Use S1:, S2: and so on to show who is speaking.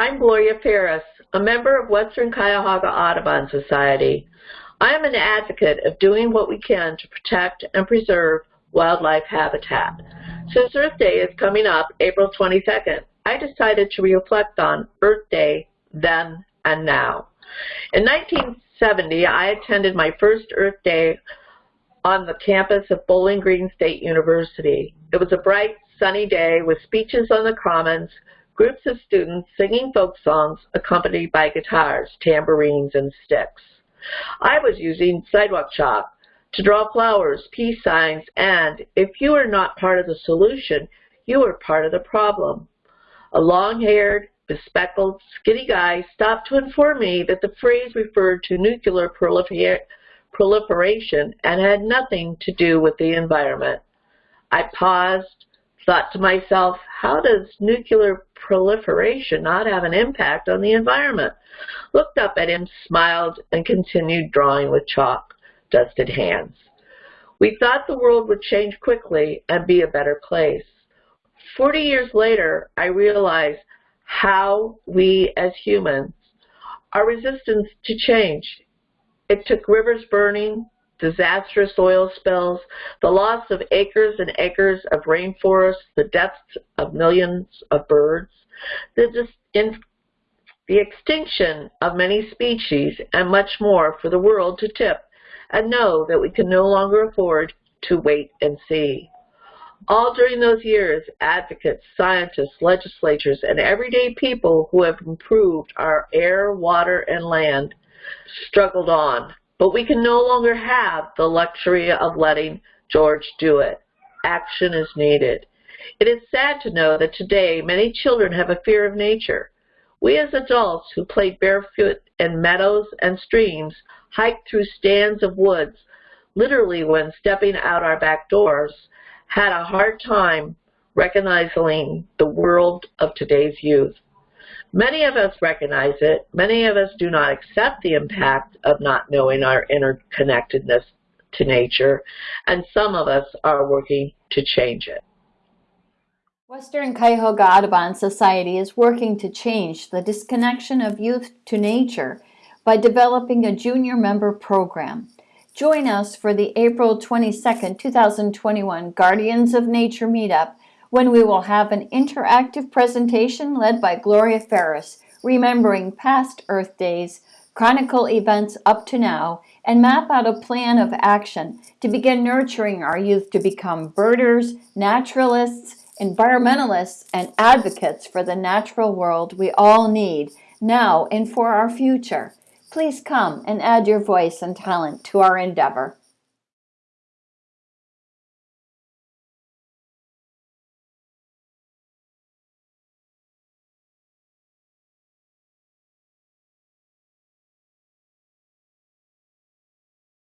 S1: I'm Gloria Ferris, a member of Western Cuyahoga Audubon Society. I am an advocate of doing what we can to protect and preserve wildlife habitat. Since Earth Day is coming up April 22nd, I decided to reflect on Earth Day then and now. In 1970, I attended my first Earth Day on the campus of Bowling Green State University. It was a bright, sunny day with speeches on the commons, groups of students singing folk songs accompanied by guitars, tambourines, and sticks. I was using sidewalk chalk to draw flowers, peace signs, and if you are not part of the solution, you are part of the problem. A long-haired, bespectacled, skinny guy stopped to inform me that the phrase referred to nuclear prolifer proliferation and had nothing to do with the environment. I paused, thought to myself, how does nuclear proliferation not have an impact on the environment? Looked up at him, smiled, and continued drawing with chalk, dusted hands. We thought the world would change quickly and be a better place. Forty years later, I realized how we as humans are resistant to change. It took rivers burning, disastrous oil spills, the loss of acres and acres of rainforests, the deaths of millions of birds, the, the extinction of many species, and much more for the world to tip and know that we can no longer afford to wait and see. All during those years, advocates, scientists, legislatures, and everyday people who have improved our air, water, and land struggled on but we can no longer have the luxury of letting George do it. Action is needed. It is sad to know that today many children have a fear of nature. We as adults who played barefoot in meadows and streams, hiked through stands of woods, literally when stepping out our back doors, had a hard time recognizing the world of today's youth. Many of us recognize it. Many of us do not accept the impact of not knowing our interconnectedness to nature, and some of us are working to change it.
S2: Western Cuyahoga Audubon Society is working to change the disconnection of youth to nature by developing a junior member program. Join us for the April 22, 2021 Guardians of Nature meetup when we will have an interactive presentation led by Gloria Ferris, remembering past Earth Days, chronicle events up to now, and map out a plan of action to begin nurturing our youth to become birders, naturalists, environmentalists, and advocates for the natural world we all need now and for our future. Please come and add your voice and talent to our endeavor.